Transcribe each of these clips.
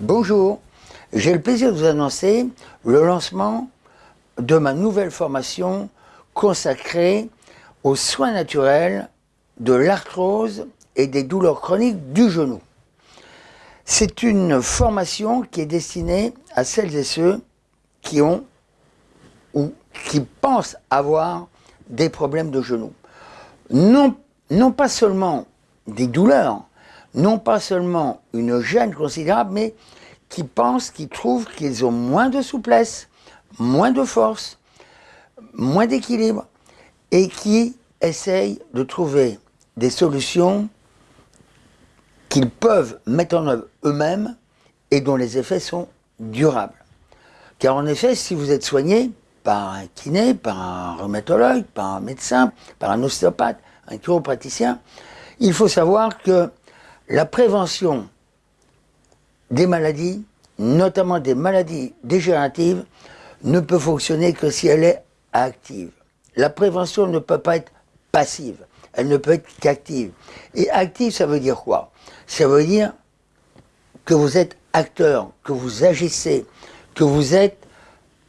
Bonjour, j'ai le plaisir de vous annoncer le lancement de ma nouvelle formation consacrée aux soins naturels de l'arthrose et des douleurs chroniques du genou. C'est une formation qui est destinée à celles et ceux qui ont ou qui pensent avoir des problèmes de genou. Non, non pas seulement des douleurs, non pas seulement une gêne considérable, mais qui pensent, qui trouvent qu'ils ont moins de souplesse, moins de force, moins d'équilibre, et qui essayent de trouver des solutions qu'ils peuvent mettre en œuvre eux-mêmes et dont les effets sont durables. Car en effet, si vous êtes soigné par un kiné, par un rhumatologue, par un médecin, par un ostéopathe, un chiropraticien, il faut savoir que la prévention des maladies, notamment des maladies dégénératives, ne peut fonctionner que si elle est active. La prévention ne peut pas être passive, elle ne peut être qu'active. Et active, ça veut dire quoi? Ça veut dire que vous êtes acteur, que vous agissez, que vous êtes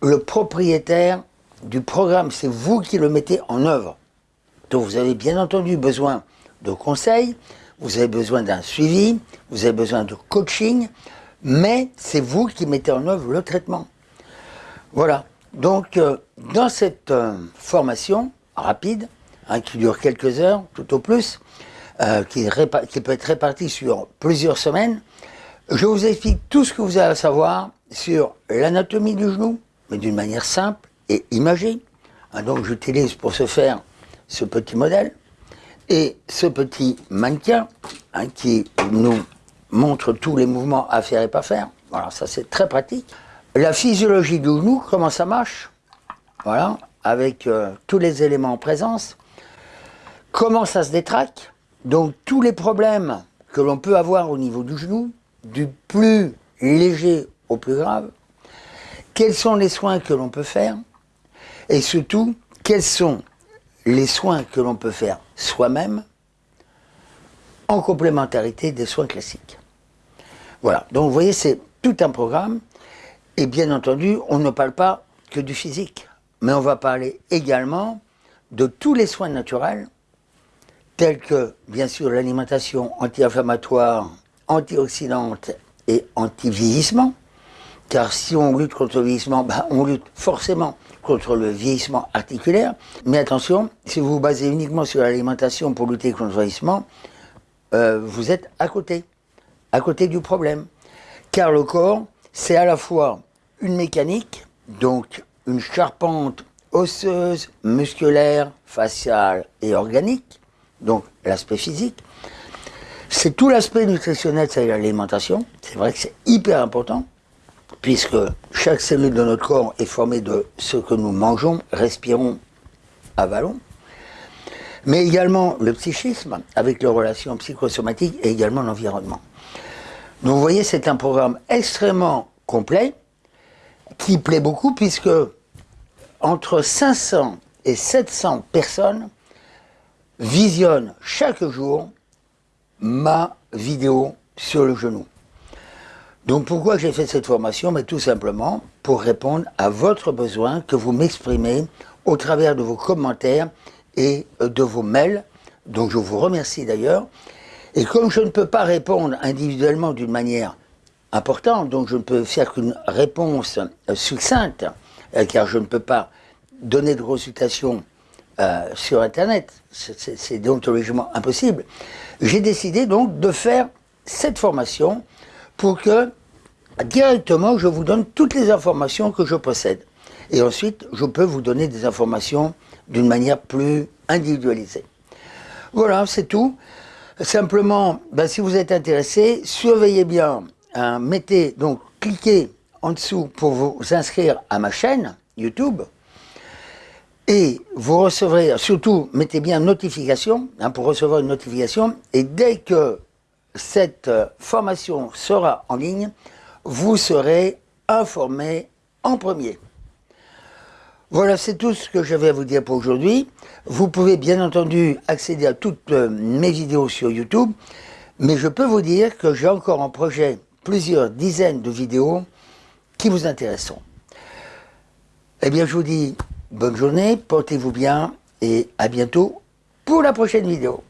le propriétaire du programme, c'est vous qui le mettez en œuvre. Donc vous avez bien entendu besoin de conseils, vous avez besoin d'un suivi, vous avez besoin de coaching, mais c'est vous qui mettez en œuvre le traitement. Voilà. Donc, euh, dans cette euh, formation rapide, hein, qui dure quelques heures, tout au plus, euh, qui, peut être répartie sur plusieurs semaines, je vous explique tout ce que vous avez à savoir sur l'anatomie du genou, mais d'une manière simple et imagée. Hein, donc, j'utilise pour ce faire ce petit modèle et ce petit mannequin hein, qui nous montre tous les mouvements à faire et pas faire. Voilà, ça c'est très pratique. La physiologie du genou, comment ça marche? Voilà, avec euh, tous les éléments en présence. Comment ça se détraque? Donc tous les problèmes que l'on peut avoir au niveau du genou, du plus léger au plus grave. Quels sont les soins que l'on peut faire? Et surtout, quels sont les soins que l'on peut faire? Soi-même en complémentarité des soins classiques. Voilà, donc vous voyez, c'est tout un programme, et bien entendu, on ne parle pas que du physique, mais on va parler également de tous les soins naturels, tels que, bien sûr, l'alimentation anti-inflammatoire, antioxydante et anti-vieillissement, car si on lutte contre le vieillissement, ben, on lutte forcément contre le vieillissement articulaire. Mais attention, si vous vous basez uniquement sur l'alimentation pour lutter contre le vieillissement, euh, vous êtes à côté, à côté du problème. Car le corps, c'est à la fois une mécanique, donc une charpente osseuse, musculaire, faciale et organique, donc l'aspect physique. C'est tout l'aspect nutritionnel, c'est l'alimentation. C'est vrai que c'est hyper important, puisque chaque cellule de notre corps est formée de ce que nous mangeons, respirons, avalons mais également le psychisme, avec les relations psychosomatiques et également l'environnement. Donc vous voyez, c'est un programme extrêmement complet, qui plaît beaucoup, puisque entre 500 et 700 personnes visionnent chaque jour ma vidéo sur le genou. Donc pourquoi j'ai fait cette formation? Mais Tout simplement pour répondre à votre besoin que vous m'exprimez au travers de vos commentaires et euh, de vos mails, donc je vous remercie d'ailleurs. Et comme je ne peux pas répondre individuellement d'une manière importante, donc je ne peux faire qu'une réponse euh, succincte, euh, car je ne peux pas donner de consultation sur Internet, c'est déontologiquement impossible, j'ai décidé donc de faire cette formation pour que directement je vous donne toutes les informations que je possède. Et ensuite, je peux vous donner des informations d'une manière plus individualisée. Voilà, c'est tout. Simplement, ben, si vous êtes intéressé, surveillez bien, hein, mettez, donc cliquez en dessous pour vous inscrire à ma chaîne YouTube, et vous recevrez, surtout, mettez bien notification, hein, pour recevoir une notification, et dès que cette euh, formation sera en ligne, vous serez informé en premier. Voilà, c'est tout ce que j'avais à vous dire pour aujourd'hui. Vous pouvez bien entendu accéder à toutes euh, mes vidéos sur YouTube, mais je peux vous dire que j'ai encore un projet plusieurs dizaines de vidéos qui vous intéresseront. Eh bien, je vous dis bonne journée, portez-vous bien et à bientôt pour la prochaine vidéo.